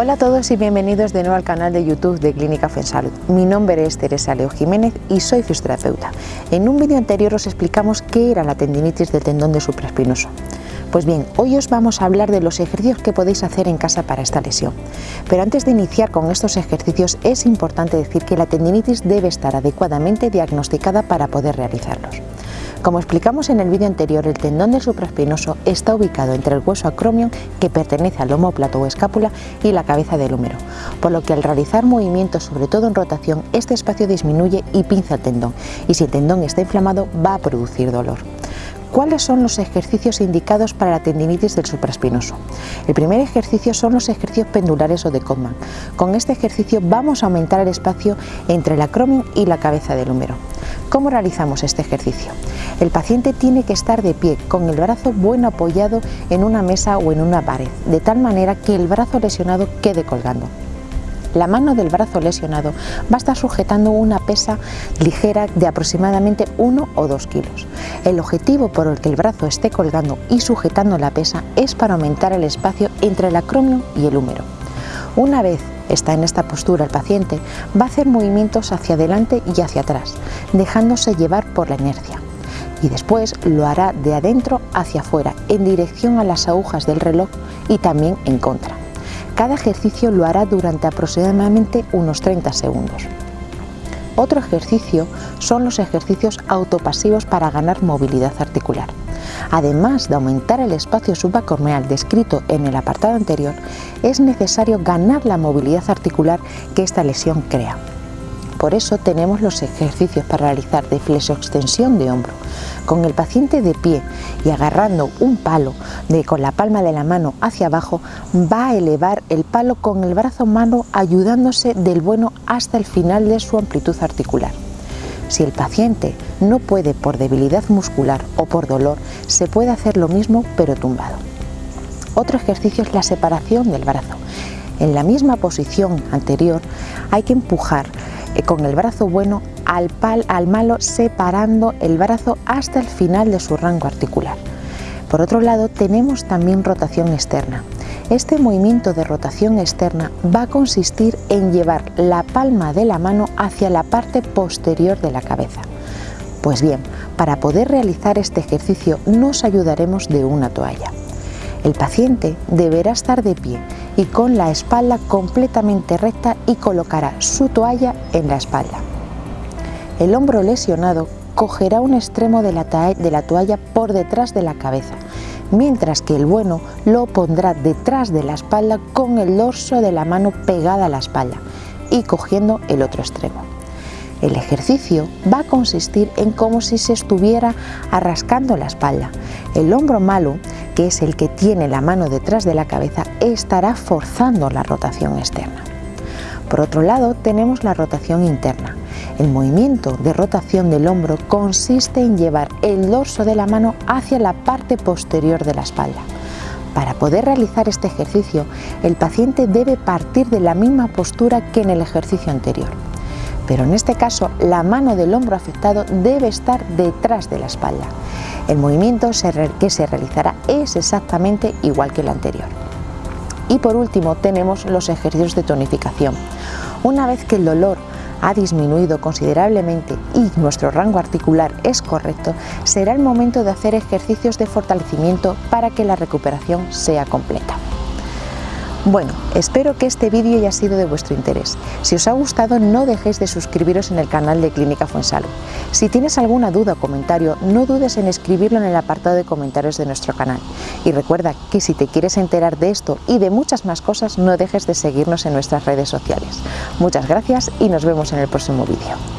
Hola a todos y bienvenidos de nuevo al canal de YouTube de Clínica Fuensalud. Mi nombre es Teresa Leo Jiménez y soy fisioterapeuta. En un vídeo anterior os explicamos qué era la tendinitis del tendón de supraespinoso. Pues bien, hoy os vamos a hablar de los ejercicios que podéis hacer en casa para esta lesión. Pero antes de iniciar con estos ejercicios es importante decir que la tendinitis debe estar adecuadamente diagnosticada para poder realizarlos. Como explicamos en el vídeo anterior, el tendón del supraespinoso está ubicado entre el hueso acromion, que pertenece al homóplato o escápula, y la cabeza del húmero, por lo que al realizar movimientos, sobre todo en rotación, este espacio disminuye y pinza el tendón, y si el tendón está inflamado va a producir dolor. ¿Cuáles son los ejercicios indicados para la tendinitis del supraespinoso? El primer ejercicio son los ejercicios pendulares o de Codman. Con este ejercicio vamos a aumentar el espacio entre el acromion y la cabeza del húmero. ¿Cómo realizamos este ejercicio? El paciente tiene que estar de pie, con el brazo bueno apoyado en una mesa o en una pared, de tal manera que el brazo lesionado quede colgando. La mano del brazo lesionado va a estar sujetando una pesa ligera de aproximadamente 1 o 2 kilos. El objetivo por el que el brazo esté colgando y sujetando la pesa es para aumentar el espacio entre el acromio y el húmero. Una vez está en esta postura el paciente, va a hacer movimientos hacia adelante y hacia atrás, dejándose llevar por la inercia. Y después lo hará de adentro hacia afuera, en dirección a las agujas del reloj y también en contra. Cada ejercicio lo hará durante aproximadamente unos 30 segundos. Otro ejercicio son los ejercicios autopasivos para ganar movilidad articular. Además de aumentar el espacio subacorneal descrito en el apartado anterior, es necesario ganar la movilidad articular que esta lesión crea. Por eso tenemos los ejercicios para realizar de flexoextensión de hombro. Con el paciente de pie y agarrando un palo de, con la palma de la mano hacia abajo, va a elevar el palo con el brazo mano ayudándose del bueno hasta el final de su amplitud articular. Si el paciente no puede por debilidad muscular o por dolor, se puede hacer lo mismo pero tumbado. Otro ejercicio es la separación del brazo. En la misma posición anterior hay que empujar con el brazo bueno al, pal, al malo separando el brazo hasta el final de su rango articular. Por otro lado tenemos también rotación externa. Este movimiento de rotación externa va a consistir en llevar la palma de la mano hacia la parte posterior de la cabeza. Pues bien, para poder realizar este ejercicio nos ayudaremos de una toalla. El paciente deberá estar de pie y con la espalda completamente recta y colocará su toalla en la espalda. El hombro lesionado cogerá un extremo de la, de la toalla por detrás de la cabeza, mientras que el bueno lo pondrá detrás de la espalda con el dorso de la mano pegada a la espalda y cogiendo el otro extremo. El ejercicio va a consistir en como si se estuviera arrascando la espalda. El hombro malo, que es el que tiene la mano detrás de la cabeza, estará forzando la rotación externa. Por otro lado, tenemos la rotación interna. El movimiento de rotación del hombro consiste en llevar el dorso de la mano hacia la parte posterior de la espalda. Para poder realizar este ejercicio, el paciente debe partir de la misma postura que en el ejercicio anterior pero en este caso la mano del hombro afectado debe estar detrás de la espalda. El movimiento que se realizará es exactamente igual que el anterior. Y por último tenemos los ejercicios de tonificación. Una vez que el dolor ha disminuido considerablemente y nuestro rango articular es correcto, será el momento de hacer ejercicios de fortalecimiento para que la recuperación sea completa. Bueno, espero que este vídeo haya sido de vuestro interés. Si os ha gustado no dejéis de suscribiros en el canal de Clínica Fuensalud. Si tienes alguna duda o comentario, no dudes en escribirlo en el apartado de comentarios de nuestro canal. Y recuerda que si te quieres enterar de esto y de muchas más cosas, no dejes de seguirnos en nuestras redes sociales. Muchas gracias y nos vemos en el próximo vídeo.